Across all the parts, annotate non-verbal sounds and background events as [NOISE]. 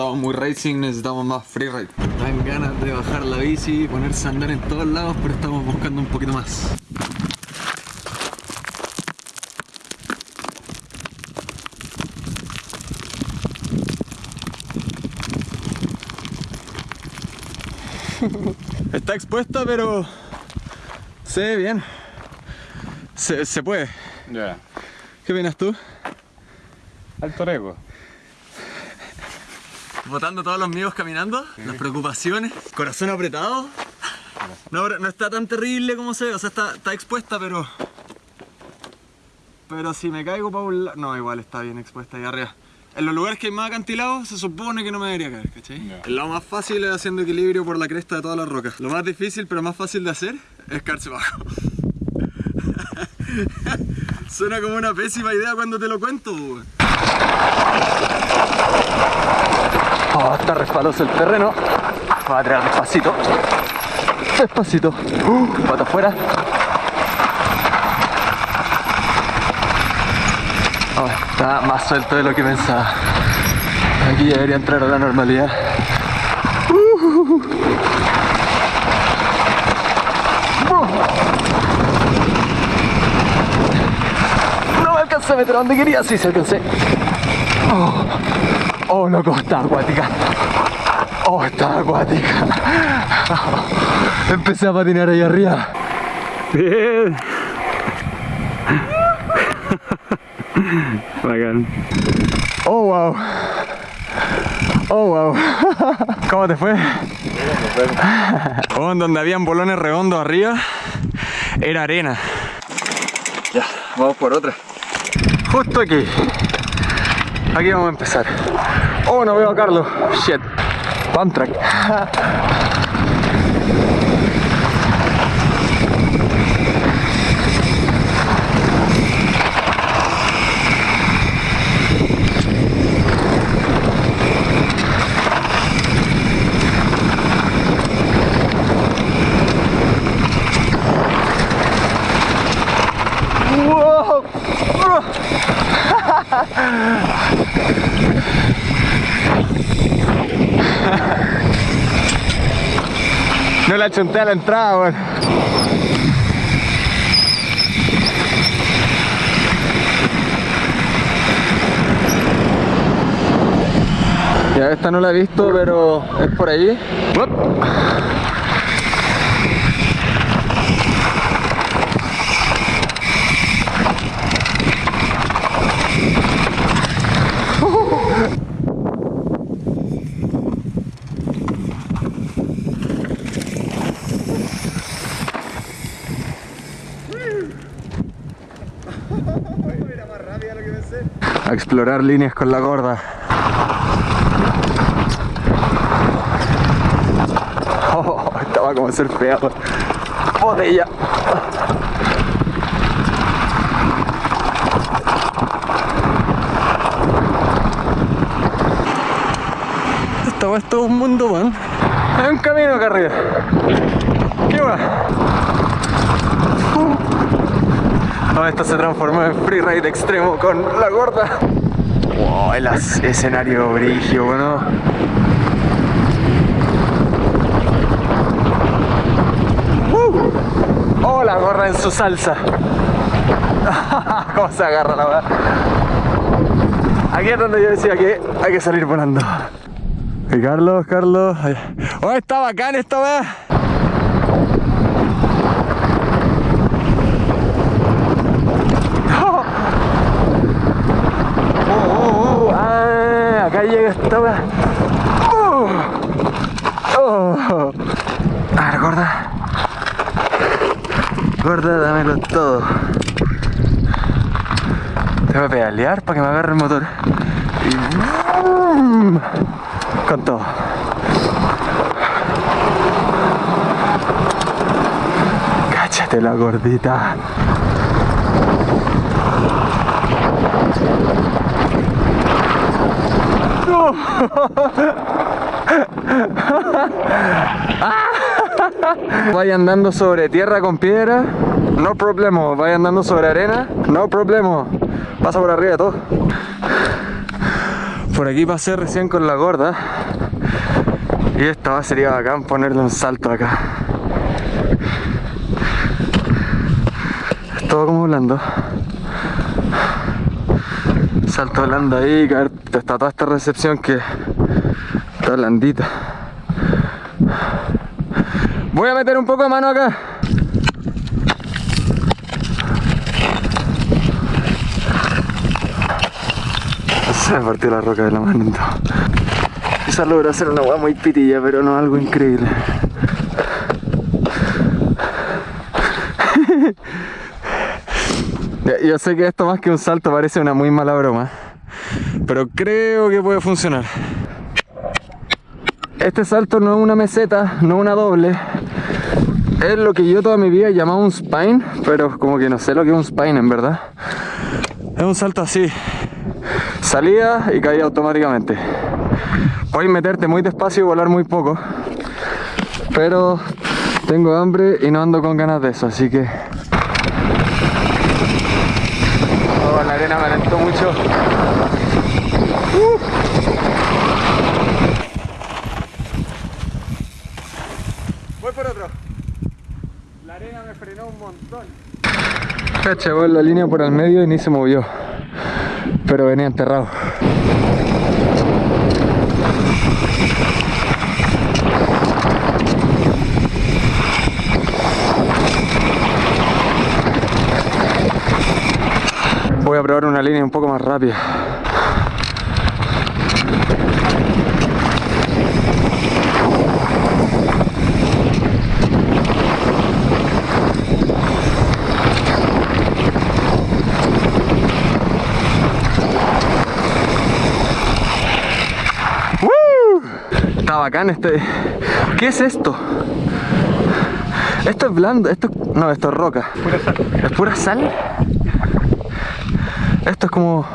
estamos muy racing, necesitamos más freeride. Dan ganas de bajar la bici y ponerse a andar en todos lados, pero estamos buscando un poquito más. [LAUGHS] Está expuesta, pero se ve bien. Se, se puede. Ya. ¿Qué opinas tú? Alto riesgo. Botando todos los míos caminando, las preocupaciones, corazón apretado. No, no está tan terrible como se ve, o sea, está, está expuesta, pero... Pero si me caigo para un lado... No, igual está bien expuesta ahí arriba. En los lugares que hay más acantilados se supone que no me debería caer, ¿cachai? Lo más fácil es haciendo equilibrio por la cresta de todas las rocas. Lo más difícil, pero más fácil de hacer, es caerse bajo. [LAUGHS] Suena como una pésima idea cuando te lo cuento. Oh, está resbaloso el terreno. Voy a tirar despacito. Despacito. Uh, pata afuera. Oh, está más suelto de lo que pensaba. Aquí ya debería entrar a la normalidad. Uh. No me alcancé a meter donde quería, sí se alcancé. Oh, oh loco, está acuática. Oh, está acuática. Empecé a patinar ahí arriba. Bien. Bacán. Oh, wow. Oh, wow. ¿Cómo te fue? Oh, donde habían bolones redondos arriba, era arena. Ya, vamos por otra. Justo aquí. Aquí vamos a empezar. Oh, no veo a Carlos. Shit. Pump track. Wow. La chunté a la entrada, weón. Ya esta no la he visto, pero es por ahí. Uop. A explorar líneas con la gorda. Oh, estaba como surfeado. Botella. Esto es todo un mundo, man. Hay un camino acá arriba. ¿Qué va? Esto se transformó en freeride extremo con la gorda. Wow, el escenario brigio, bueno. ¡Uh! Oh, la gorra en su salsa. [LAUGHS] ¿Cómo se agarra la verdad? Aquí es donde yo decía que hay que salir volando. Carlos, Carlos. Oh, está bacán esta weá. Oh, oh, ah, acá llega esta weá. Oh, oh. A ver, gorda. Gorda, dámelo todo. Tengo que pedalear para que me agarre el motor. Y... Con todo. Cáchate la gordita. [LAUGHS] [LAUGHS] Vaya andando sobre tierra con piedra, no problema. Vaya andando sobre arena, no problema. Pasa por arriba de todo. Por aquí pasé recién con la gorda. Y esta sería bacán ponerle un salto acá. Todo como blando. Salto blando ahí, caer, está toda esta recepción que está blandita. Voy a meter un poco de mano acá. Se me partió la roca de la mano. Quizás logró hacer una agua muy pitilla, pero no algo increíble. [LAUGHS] Yo sé que esto más que un salto parece una muy mala broma, pero creo que puede funcionar. Este salto no es una meseta, no es una doble. Es lo que yo toda mi vida he llamado un spine, pero como que no sé lo que es un spine en verdad. Es un salto así. Salida y caída automáticamente. Puedes meterte muy despacio y volar muy poco. Pero tengo hambre y no ando con ganas de eso, así que... Oh, la arena me alentó mucho. Voy por otro. La arena me frenó un montón. Cacha, la línea por el medio y ni se movió. Pero venía enterrado. Voy a probar una línea un poco más rápida. ¡Woo! Está bacán este. ¿Qué es esto? Esto es blando, esto no, esto es roca. ¿Es pura sal? Esto es como.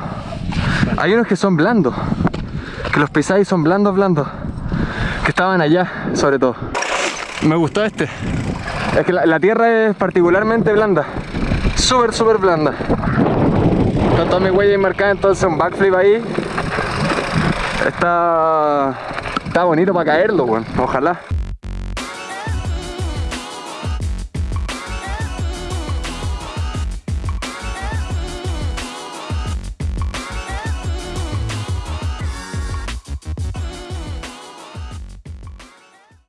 Hay unos que son blandos. Que los pisáis son blandos, blandos. Que estaban allá, sobre todo. Me gustó este. Es que la, la tierra es particularmente blanda. Súper, súper blanda. Está toda mi huella marcada, entonces un backflip ahí. Está. Está bonito para caerlo, bueno. Ojalá.